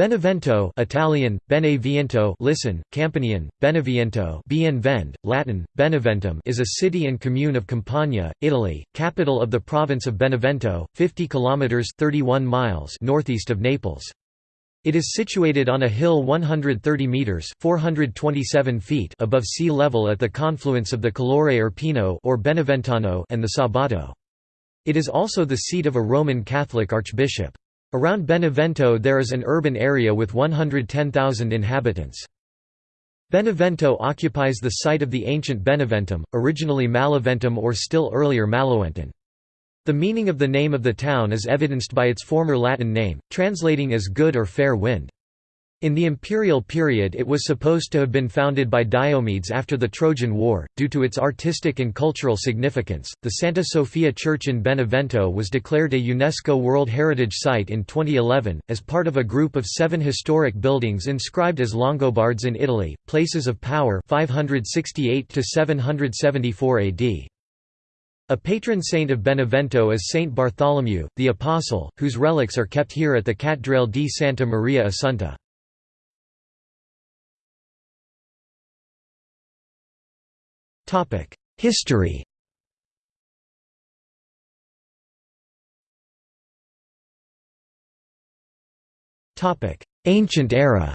Benevento Italian, Beneviento listen, Campanian, Beneviento bien vend, Latin, Beneventum is a city and commune of Campania, Italy, capital of the province of Benevento, 50 km 31 miles northeast of Naples. It is situated on a hill 130 metres 427 feet above sea level at the confluence of the Calore Irpino or Beneventano and the Sabato. It is also the seat of a Roman Catholic archbishop. Around Benevento there is an urban area with 110,000 inhabitants. Benevento occupies the site of the ancient Beneventum, originally Malaventum or still earlier Maloentum. The meaning of the name of the town is evidenced by its former Latin name, translating as good or fair wind. In the imperial period it was supposed to have been founded by Diomedes after the Trojan War. Due to its artistic and cultural significance, the Santa Sofia Church in Benevento was declared a UNESCO World Heritage Site in 2011, as part of a group of seven historic buildings inscribed as Longobards in Italy, places of power 568 774 AD. A patron saint of Benevento is Saint Bartholomew, the Apostle, whose relics are kept here at the Cattedrale di Santa Maria Assunta. History. Ancient era.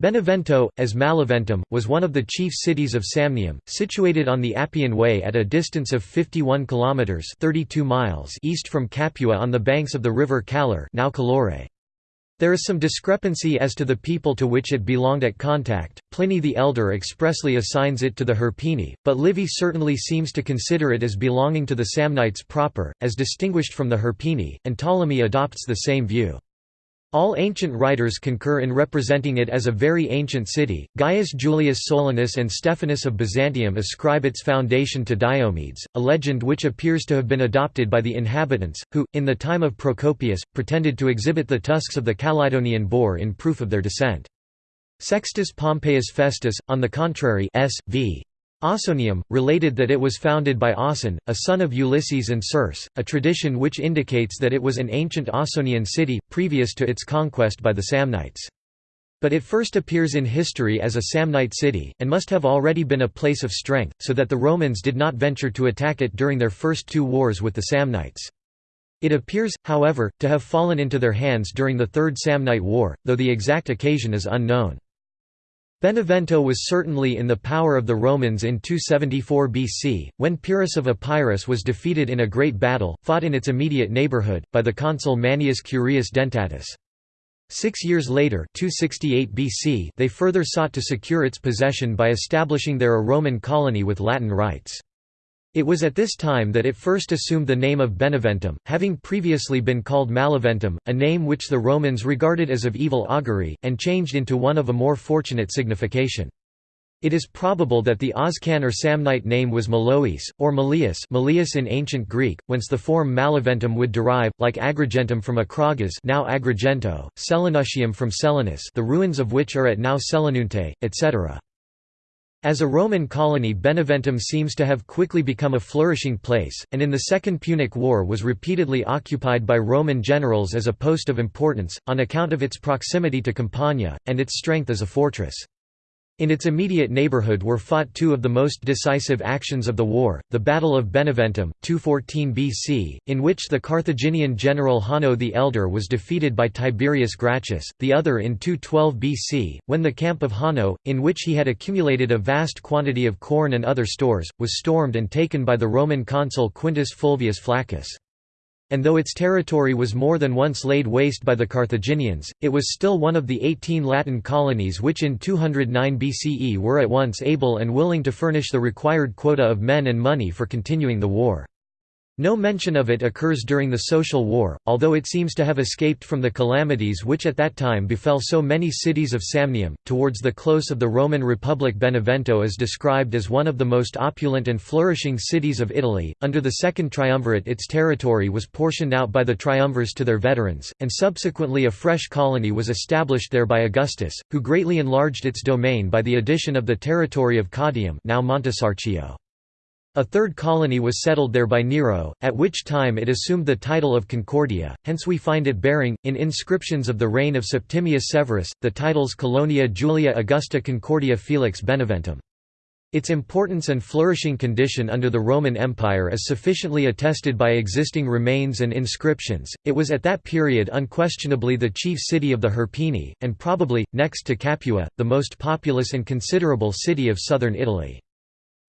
Benevento, as Malaventum, was one of the chief cities of Samnium, situated on the Appian Way at a distance of 51 kilometers (32 miles) east from Capua on the banks of the river Calur, now Calore. There is some discrepancy as to the people to which it belonged at contact. Pliny the Elder expressly assigns it to the Hirpini, but Livy certainly seems to consider it as belonging to the Samnites proper, as distinguished from the Hirpini, and Ptolemy adopts the same view. All ancient writers concur in representing it as a very ancient city. Gaius Julius Solinus and Stephanus of Byzantium ascribe its foundation to Diomedes, a legend which appears to have been adopted by the inhabitants, who, in the time of Procopius, pretended to exhibit the tusks of the Calydonian boar in proof of their descent. Sextus Pompeius Festus, on the contrary S.V. Ausonium, related that it was founded by Auson, a son of Ulysses and Circe, a tradition which indicates that it was an ancient Ausonian city, previous to its conquest by the Samnites. But it first appears in history as a Samnite city, and must have already been a place of strength, so that the Romans did not venture to attack it during their first two wars with the Samnites. It appears, however, to have fallen into their hands during the Third Samnite War, though the exact occasion is unknown. Benevento was certainly in the power of the Romans in 274 BC, when Pyrrhus of Epirus was defeated in a great battle, fought in its immediate neighborhood, by the consul Manius Curius Dentatus. Six years later 268 BC, they further sought to secure its possession by establishing there a Roman colony with Latin rights. It was at this time that it first assumed the name of Beneventum, having previously been called Malaventum, a name which the Romans regarded as of evil augury, and changed into one of a more fortunate signification. It is probable that the Oscan or Samnite name was Malois, or Malius Malius in ancient Greek, whence the form Malaventum would derive, like Agrigentum from Acragas now Agrigento, Selinuntium from Selinus the ruins of which are at now Selinunte, etc. As a Roman colony Beneventum seems to have quickly become a flourishing place, and in the Second Punic War was repeatedly occupied by Roman generals as a post of importance, on account of its proximity to Campania, and its strength as a fortress. In its immediate neighborhood were fought two of the most decisive actions of the war, the Battle of Beneventum, 214 BC, in which the Carthaginian general Hanno the Elder was defeated by Tiberius Gracchus, the other in 212 BC, when the camp of Hanno, in which he had accumulated a vast quantity of corn and other stores, was stormed and taken by the Roman consul Quintus Fulvius Flaccus and though its territory was more than once laid waste by the Carthaginians, it was still one of the eighteen Latin colonies which in 209 BCE were at once able and willing to furnish the required quota of men and money for continuing the war. No mention of it occurs during the Social War, although it seems to have escaped from the calamities which at that time befell so many cities of Samnium. Towards the close of the Roman Republic, Benevento is described as one of the most opulent and flourishing cities of Italy. Under the Second Triumvirate, its territory was portioned out by the triumvirs to their veterans, and subsequently a fresh colony was established there by Augustus, who greatly enlarged its domain by the addition of the territory of Caudium, now Montesarchio. A third colony was settled there by Nero, at which time it assumed the title of Concordia, hence we find it bearing, in inscriptions of the reign of Septimius Severus, the titles Colonia Julia Augusta Concordia Felix Beneventum. Its importance and flourishing condition under the Roman Empire is sufficiently attested by existing remains and inscriptions. It was at that period unquestionably the chief city of the Hirpini, and probably, next to Capua, the most populous and considerable city of southern Italy.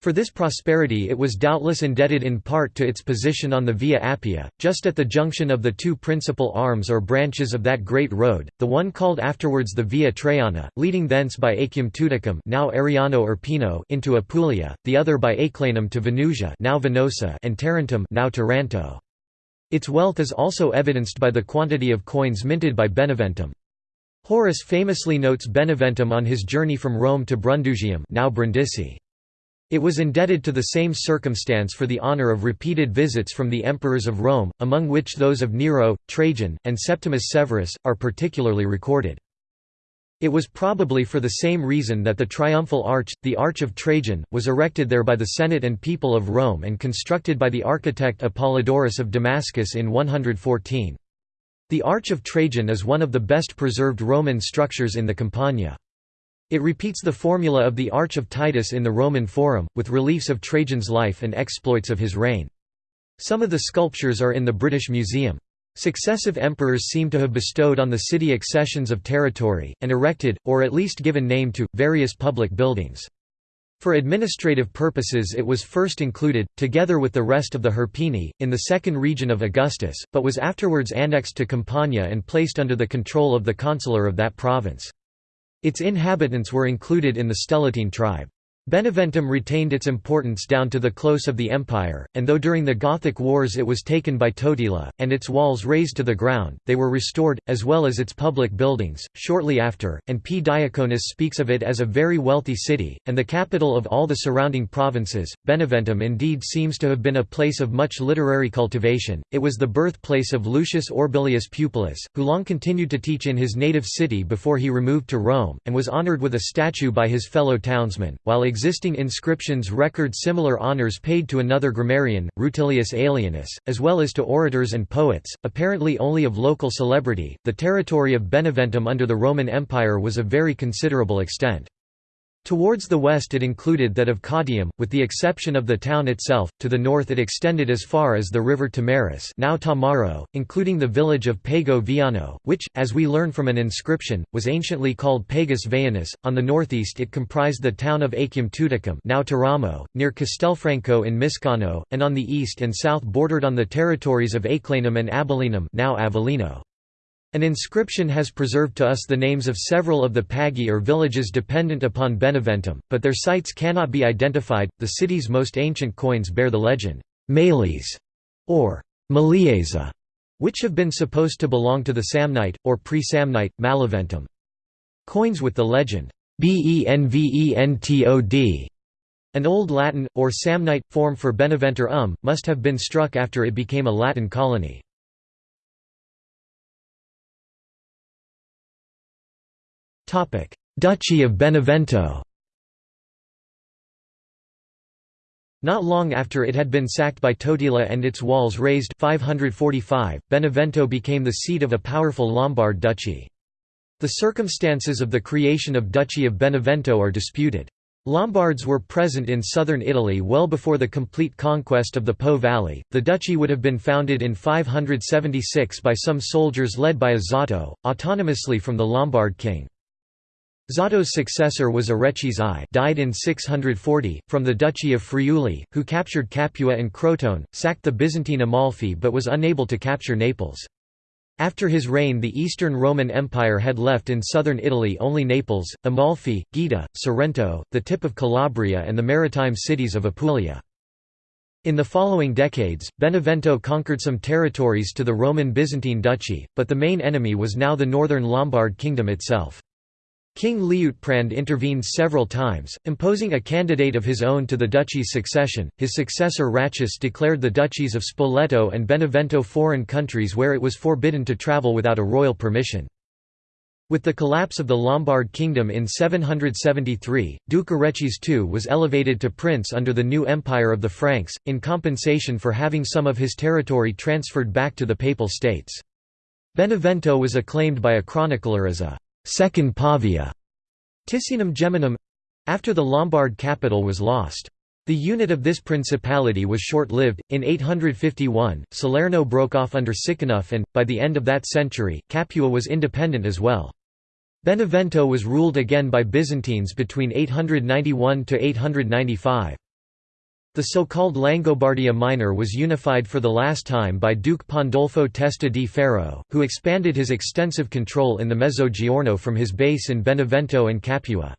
For this prosperity it was doubtless indebted in part to its position on the Via Appia, just at the junction of the two principal arms or branches of that great road, the one called afterwards the Via Traiana, leading thence by Acum Tuticum now Ariano Irpino into Apulia, the other by Aeclanum to Venusia now Venosa and Tarentum now Taranto. Its wealth is also evidenced by the quantity of coins minted by Beneventum. Horace famously notes Beneventum on his journey from Rome to Brundisium now Brindisi. It was indebted to the same circumstance for the honour of repeated visits from the emperors of Rome, among which those of Nero, Trajan, and Septimius Severus, are particularly recorded. It was probably for the same reason that the triumphal arch, the Arch of Trajan, was erected there by the Senate and people of Rome and constructed by the architect Apollodorus of Damascus in 114. The Arch of Trajan is one of the best preserved Roman structures in the Campania. It repeats the formula of the Arch of Titus in the Roman Forum, with reliefs of Trajan's life and exploits of his reign. Some of the sculptures are in the British Museum. Successive emperors seem to have bestowed on the city accessions of territory, and erected, or at least given name to, various public buildings. For administrative purposes it was first included, together with the rest of the Hirpini, in the second region of Augustus, but was afterwards annexed to Campania and placed under the control of the consular of that province. Its inhabitants were included in the Stellatine tribe. Beneventum retained its importance down to the close of the empire, and though during the Gothic Wars it was taken by Totila, and its walls razed to the ground, they were restored, as well as its public buildings, shortly after, and P. Diaconus speaks of it as a very wealthy city, and the capital of all the surrounding provinces. Beneventum indeed seems to have been a place of much literary cultivation, it was the birthplace of Lucius Orbilius Pupillus, who long continued to teach in his native city before he removed to Rome, and was honoured with a statue by his fellow townsmen, while existing inscriptions record similar honours paid to another grammarian, Rutilius Aelianus, as well as to orators and poets, apparently only of local celebrity. The territory of Beneventum under the Roman Empire was of very considerable extent. Towards the west it included that of Caudium, with the exception of the town itself, to the north it extended as far as the river Tamaris now Tamaro, including the village of Pago Viano, which, as we learn from an inscription, was anciently called Pagus Veanus. On the northeast it comprised the town of Acum Tuticum now Teramo, near Castelfranco in Miscano, and on the east and south bordered on the territories of Aeclanum and Abellinum now Avellino. An inscription has preserved to us the names of several of the pagi or villages dependent upon Beneventum, but their sites cannot be identified. The city's most ancient coins bear the legend, Males, or Maliesa, which have been supposed to belong to the Samnite, or pre-Samnite, Maleventum. Coins with the legend, Benventod, an Old Latin, or Samnite, form for Beneventur um, must have been struck after it became a Latin colony. Duchy of Benevento Not long after it had been sacked by Totila and its walls razed 545, Benevento became the seat of a powerful Lombard duchy. The circumstances of the creation of Duchy of Benevento are disputed. Lombards were present in southern Italy well before the complete conquest of the Po Valley. The duchy would have been founded in 576 by some soldiers led by a Zotto, autonomously from the Lombard king. Zotto's successor was Arechis I died in 640, from the Duchy of Friuli, who captured Capua and Crotone, sacked the Byzantine Amalfi but was unable to capture Naples. After his reign the Eastern Roman Empire had left in southern Italy only Naples, Amalfi, Gaeta, Sorrento, the tip of Calabria and the maritime cities of Apulia. In the following decades, Benevento conquered some territories to the Roman Byzantine Duchy, but the main enemy was now the northern Lombard kingdom itself. King Liutprand intervened several times, imposing a candidate of his own to the duchy's succession. His successor Ratchis declared the duchies of Spoleto and Benevento foreign countries where it was forbidden to travel without a royal permission. With the collapse of the Lombard kingdom in 773, Duke Arechis II was elevated to prince under the new empire of the Franks, in compensation for having some of his territory transferred back to the Papal States. Benevento was acclaimed by a chronicler as a second Pavia, Ticinum Geminum after the Lombard capital was lost. The unit of this principality was short-lived. In 851, Salerno broke off under Siconulf and, by the end of that century, Capua was independent as well. Benevento was ruled again by Byzantines between 891 to 895. The so-called Langobardia Minor was unified for the last time by Duke Pandolfo Testa di Ferro, who expanded his extensive control in the Mezzogiorno from his base in Benevento and Capua.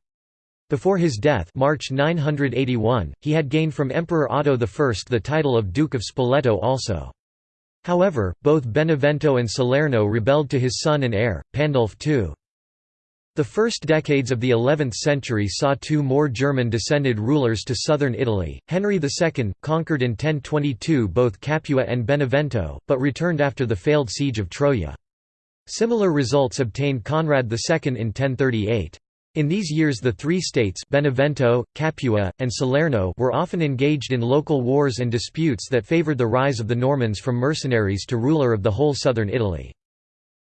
Before his death March 981, he had gained from Emperor Otto I the title of Duke of Spoleto also. However, both Benevento and Salerno rebelled to his son and heir, Pandulf II. The first decades of the 11th century saw two more German-descended rulers to southern Italy. Henry II, conquered in 1022 both Capua and Benevento, but returned after the failed siege of Troia. Similar results obtained Conrad II in 1038. In these years the three states Benevento, Capua, and Salerno were often engaged in local wars and disputes that favored the rise of the Normans from mercenaries to ruler of the whole southern Italy.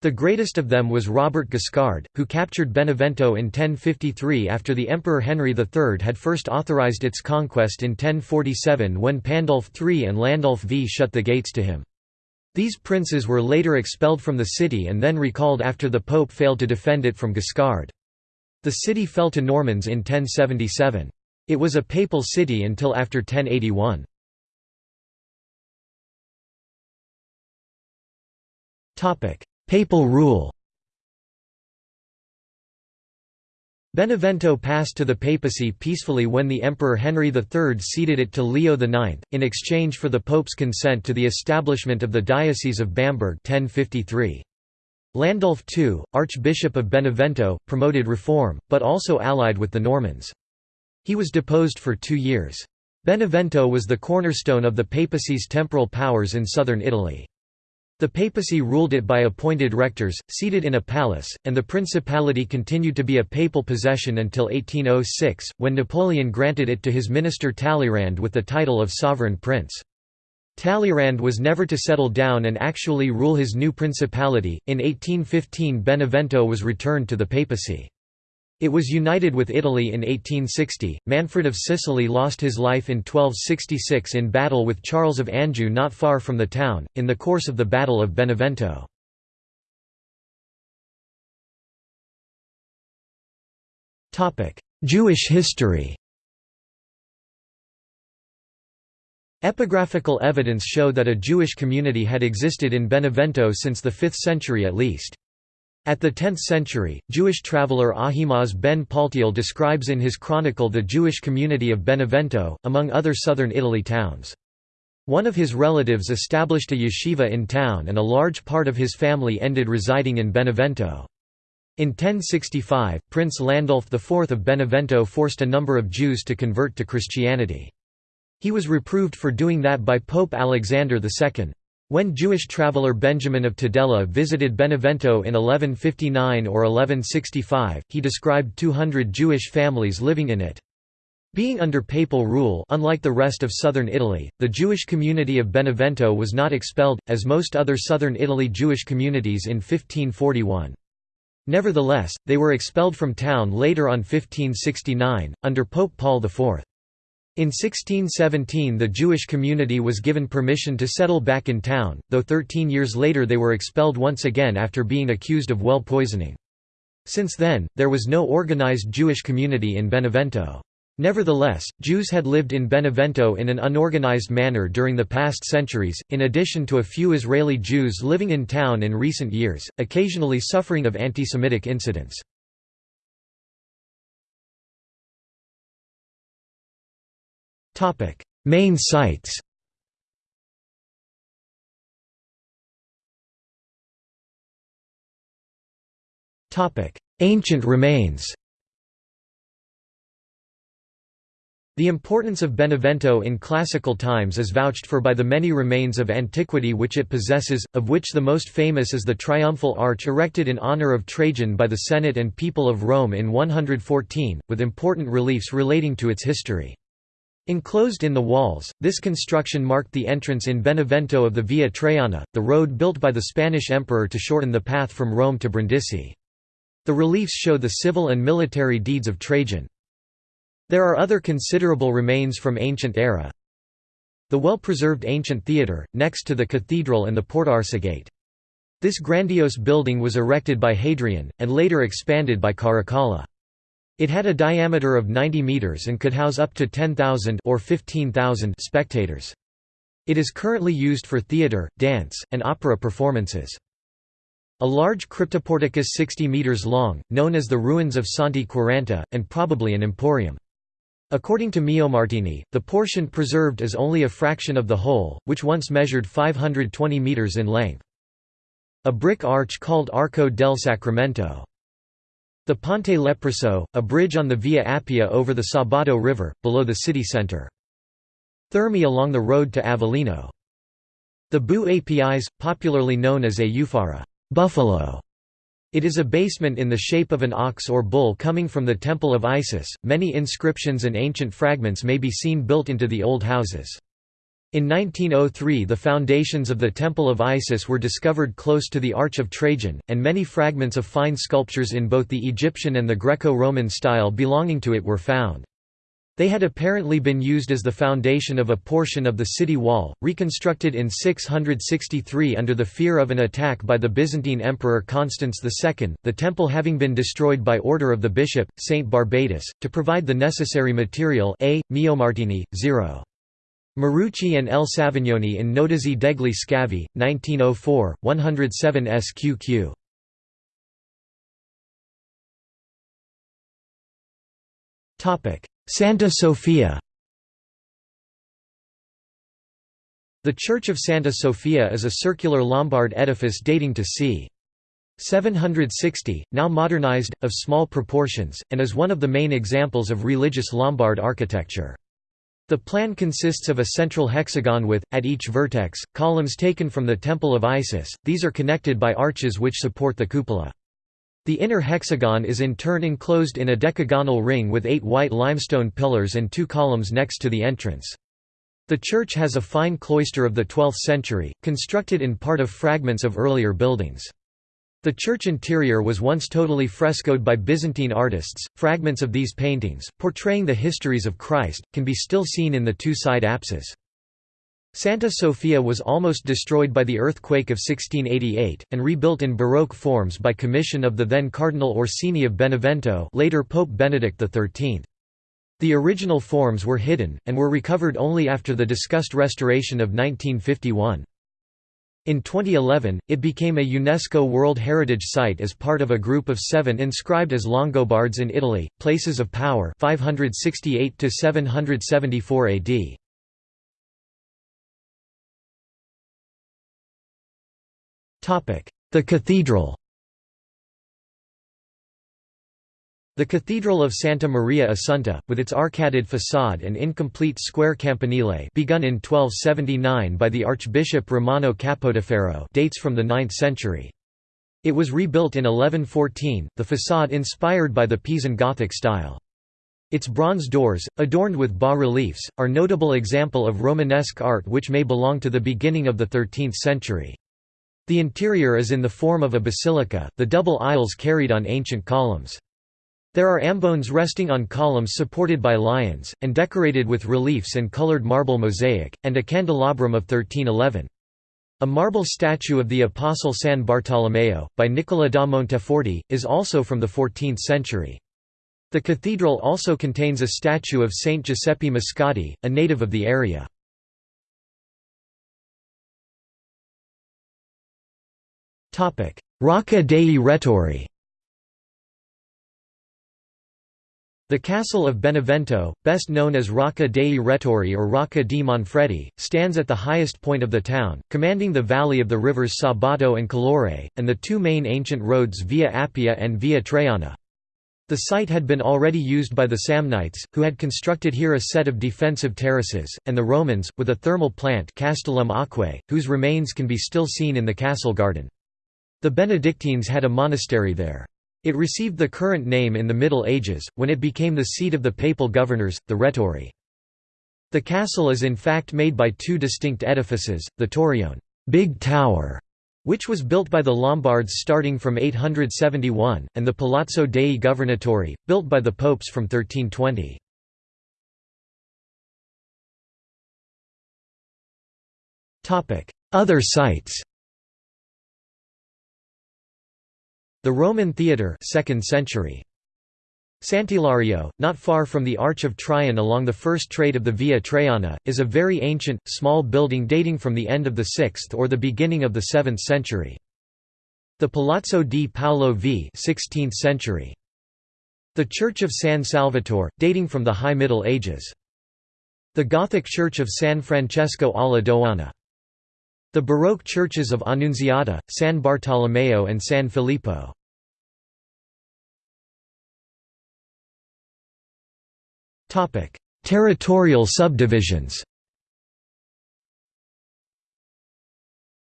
The greatest of them was Robert Guiscard, who captured Benevento in 1053 after the Emperor Henry III had first authorized its conquest in 1047 when Pandulf III and Landulf V shut the gates to him. These princes were later expelled from the city and then recalled after the Pope failed to defend it from Guiscard. The city fell to Normans in 1077. It was a papal city until after 1081. Papal rule Benevento passed to the papacy peacefully when the Emperor Henry III ceded it to Leo IX, in exchange for the Pope's consent to the establishment of the Diocese of Bamberg 1053. Landulf II, Archbishop of Benevento, promoted reform, but also allied with the Normans. He was deposed for two years. Benevento was the cornerstone of the papacy's temporal powers in southern Italy. The papacy ruled it by appointed rectors, seated in a palace, and the principality continued to be a papal possession until 1806, when Napoleon granted it to his minister Talleyrand with the title of sovereign prince. Talleyrand was never to settle down and actually rule his new principality. In 1815, Benevento was returned to the papacy. It was united with Italy in 1860. Manfred of Sicily lost his life in 1266 in battle with Charles of Anjou not far from the town, in the course of the Battle of Benevento. Jewish history Epigraphical evidence show that a Jewish community had existed in Benevento since the 5th century at least. At the 10th century, Jewish traveller Ahimaaz ben Paltiel describes in his chronicle the Jewish community of Benevento, among other southern Italy towns. One of his relatives established a yeshiva in town and a large part of his family ended residing in Benevento. In 1065, Prince Landulf IV of Benevento forced a number of Jews to convert to Christianity. He was reproved for doing that by Pope Alexander II. When Jewish traveller Benjamin of Tudela visited Benevento in 1159 or 1165, he described 200 Jewish families living in it. Being under papal rule unlike the rest of southern Italy, the Jewish community of Benevento was not expelled, as most other southern Italy Jewish communities in 1541. Nevertheless, they were expelled from town later on 1569, under Pope Paul IV. In 1617 the Jewish community was given permission to settle back in town, though 13 years later they were expelled once again after being accused of well poisoning. Since then, there was no organized Jewish community in Benevento. Nevertheless, Jews had lived in Benevento in an unorganized manner during the past centuries, in addition to a few Israeli Jews living in town in recent years, occasionally suffering of anti-Semitic incidents. Main sites. Ancient remains. The importance of Benevento in classical times is vouched for by the many remains of antiquity which it possesses, of which the most famous is the triumphal arch erected in honor of Trajan by the Senate and people of Rome in 114, with important reliefs relating to its history. Enclosed in the walls, this construction marked the entrance in Benevento of the Via Traiana, the road built by the Spanish emperor to shorten the path from Rome to Brindisi. The reliefs show the civil and military deeds of Trajan. There are other considerable remains from ancient era. The well-preserved ancient theatre, next to the cathedral and the Portarsegate. This grandiose building was erected by Hadrian, and later expanded by Caracalla. It had a diameter of 90 metres and could house up to 10,000 or 15,000 spectators. It is currently used for theatre, dance, and opera performances. A large cryptoporticus 60 metres long, known as the ruins of Santi Quaranta, and probably an emporium. According to Meomartini, the portion preserved is only a fraction of the whole, which once measured 520 metres in length. A brick arch called Arco del Sacramento. The Ponte Leproso, a bridge on the Via Appia over the Sabato River, below the city centre. Thermi along the road to Avellino. The Bu Apis, popularly known as a Euphara buffalo", it is a basement in the shape of an ox or bull coming from the Temple of Isis. Many inscriptions and ancient fragments may be seen built into the old houses. In 1903 the foundations of the Temple of Isis were discovered close to the Arch of Trajan, and many fragments of fine sculptures in both the Egyptian and the Greco-Roman style belonging to it were found. They had apparently been used as the foundation of a portion of the city wall, reconstructed in 663 under the fear of an attack by the Byzantine Emperor Constans II, the temple having been destroyed by order of the bishop, Saint Barbatus, to provide the necessary material A. Meomartini, 0. Marucchi and L. Savignoni in Notizie degli Scavi, 1904, 107 sqq. Santa Sofia The Church of Santa Sofia is a circular Lombard edifice dating to c. 760, now modernized, of small proportions, and is one of the main examples of religious Lombard architecture. The plan consists of a central hexagon with, at each vertex, columns taken from the Temple of Isis, these are connected by arches which support the cupola. The inner hexagon is in turn enclosed in a decagonal ring with eight white limestone pillars and two columns next to the entrance. The church has a fine cloister of the 12th century, constructed in part of fragments of earlier buildings. The church interior was once totally frescoed by Byzantine artists. Fragments of these paintings, portraying the histories of Christ, can be still seen in the two side apses. Santa Sofia was almost destroyed by the earthquake of 1688, and rebuilt in Baroque forms by commission of the then Cardinal Orsini of Benevento later Pope Benedict XIII. The original forms were hidden, and were recovered only after the discussed restoration of 1951. In 2011, it became a UNESCO World Heritage Site as part of a group of seven inscribed as Longobards in Italy, places of power 568 774 AD. The cathedral The Cathedral of Santa Maria Assunta, with its arcaded façade and incomplete square campanile begun in 1279 by the Archbishop Romano Capodaferro dates from the 9th century. It was rebuilt in 1114, the façade inspired by the Pisan Gothic style. Its bronze doors, adorned with bas-reliefs, are notable example of Romanesque art which may belong to the beginning of the 13th century. The interior is in the form of a basilica, the double aisles carried on ancient columns. There are ambones resting on columns supported by lions, and decorated with reliefs and colored marble mosaic, and a candelabrum of 1311. A marble statue of the Apostle San Bartolomeo, by Nicola da Monteforte, is also from the 14th century. The cathedral also contains a statue of Saint Giuseppe Moscati, a native of the area. Rocca dei Rettori The castle of Benevento, best known as Rocca dei Rettori or Rocca di Manfredi, stands at the highest point of the town, commanding the valley of the rivers Sabato and Calore, and the two main ancient roads Via Appia and Via Traiana. The site had been already used by the Samnites, who had constructed here a set of defensive terraces, and the Romans, with a thermal plant Castellum Aquae, whose remains can be still seen in the castle garden. The Benedictines had a monastery there. It received the current name in the Middle Ages, when it became the seat of the papal governors, the Rettori. The castle is in fact made by two distinct edifices, the Torione Big Tower", which was built by the Lombards starting from 871, and the Palazzo dei Governatori, built by the popes from 1320. Other sites The Roman Theatre 2nd century. Sant'Ilario, not far from the Arch of Trion along the first trade of the Via Traiana, is a very ancient, small building dating from the end of the 6th or the beginning of the 7th century. The Palazzo di Paolo v 16th century. The Church of San Salvatore, dating from the High Middle Ages. The Gothic Church of San Francesco alla Dogana. The Baroque churches of Annunziata, San Bartolomeo and San Filippo. Territorial subdivisions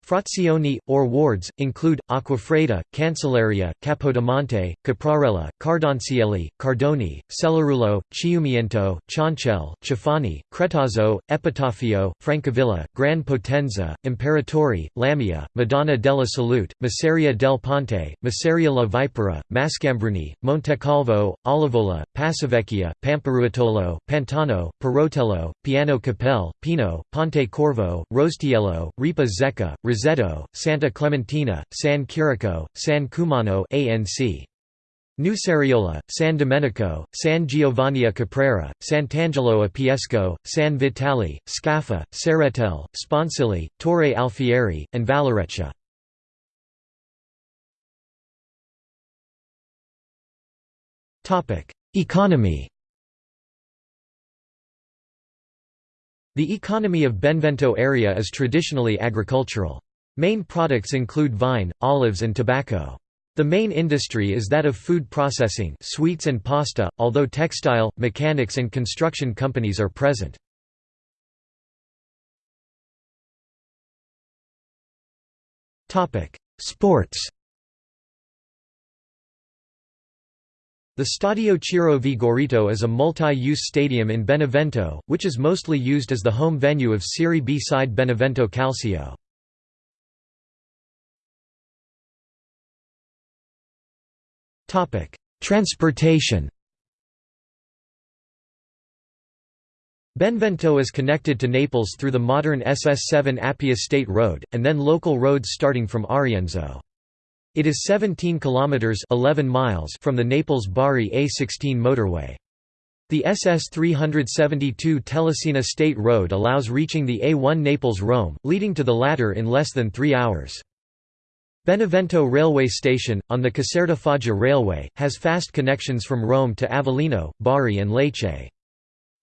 Frazioni, or wards, include, Acquafredda, Cancellaria, Capodimonte, Caprarella, Cardoncielli, Cardoni, Cellarulo, Chiumiento, Cioncelle, Cefani, Cretazzo, Epitafio, Francavilla, Gran Potenza, Imperatori, Lamia, Madonna della Salute, Masseria del Ponte, Masseria la Vipera, Mascambruni, Montecalvo, Olivola, Passavecchia, Pamparuotolo, Pantano, Perotello, Piano Capelle, Pino, Ponte Corvo, Rostiello, Ripa Zecca, Roseto, Santa Clementina, San Quirico, San Cumano ANC. Nuceriola, San Domenico, San Giovanni a Caprera, Sant'Angelo a Piesco, San Vitale, Scaffa, Serretel, Sponsili, Torre Alfieri, and Valereccia. Economy The economy of Benevento area is traditionally agricultural. Main products include vine, olives and tobacco. The main industry is that of food processing sweets and pasta, although textile, mechanics and construction companies are present. Sports The Stadio Ciro Vigorito is a multi-use stadium in Benevento, which is mostly used as the home venue of Serie B side Benevento Calcio. Topic: Transportation. Benevento is connected to Naples through the modern SS7 Appia State Road, and then local roads starting from Arienzo. It is 17 kilometers 11 miles from the Naples-Bari A16 motorway. The SS 372 Telesina State Road allows reaching the A1 Naples-Rome, leading to the latter in less than 3 hours. Benevento railway station, on the Caserta Foggia Railway, has fast connections from Rome to Avellino, Bari and Lecce.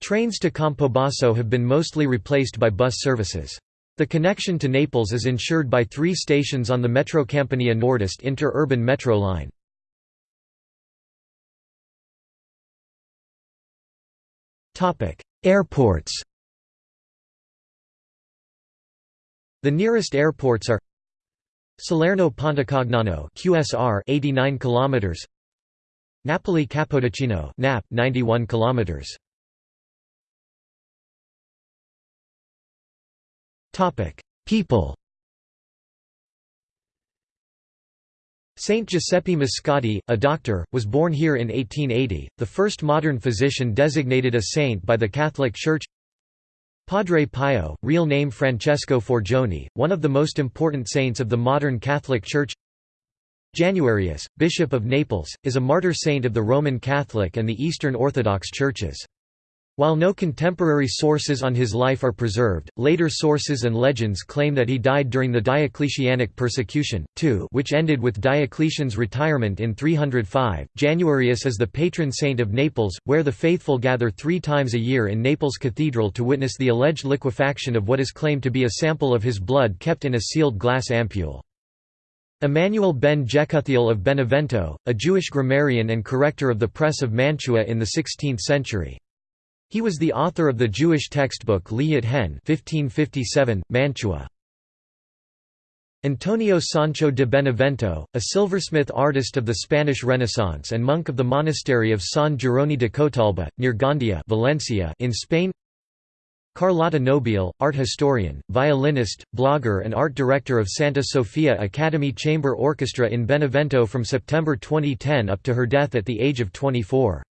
Trains to Campobasso have been mostly replaced by bus services. The connection to Naples is ensured by three stations on the Metrocampania Nordest inter-urban metro line. Airports The nearest airports are Salerno Pontecagnano QSR 89 kilometers. Napoli Capodichino NAP 91 kilometers. Topic People. Saint Giuseppe Moscati, a doctor, was born here in 1880, the first modern physician designated a saint by the Catholic Church Padre Pio, real name Francesco Forgione, one of the most important saints of the modern Catholic Church Januarius, Bishop of Naples, is a martyr saint of the Roman Catholic and the Eastern Orthodox churches. While no contemporary sources on his life are preserved, later sources and legends claim that he died during the Diocletianic persecution, too, which ended with Diocletian's retirement in 305. Januarius is the patron saint of Naples, where the faithful gather three times a year in Naples Cathedral to witness the alleged liquefaction of what is claimed to be a sample of his blood kept in a sealed glass ampule. Emmanuel ben Jekuthiel of Benevento, a Jewish grammarian and corrector of the press of Mantua in the 16th century. He was the author of the Jewish textbook Liyat Hen 1557, Mantua. Antonio Sancho de Benevento, a silversmith artist of the Spanish Renaissance and monk of the monastery of San Gironi de Cotalba, near Gandia Valencia in Spain Carlotta Nobile, art historian, violinist, blogger and art director of Santa Sofia Academy Chamber Orchestra in Benevento from September 2010 up to her death at the age of 24.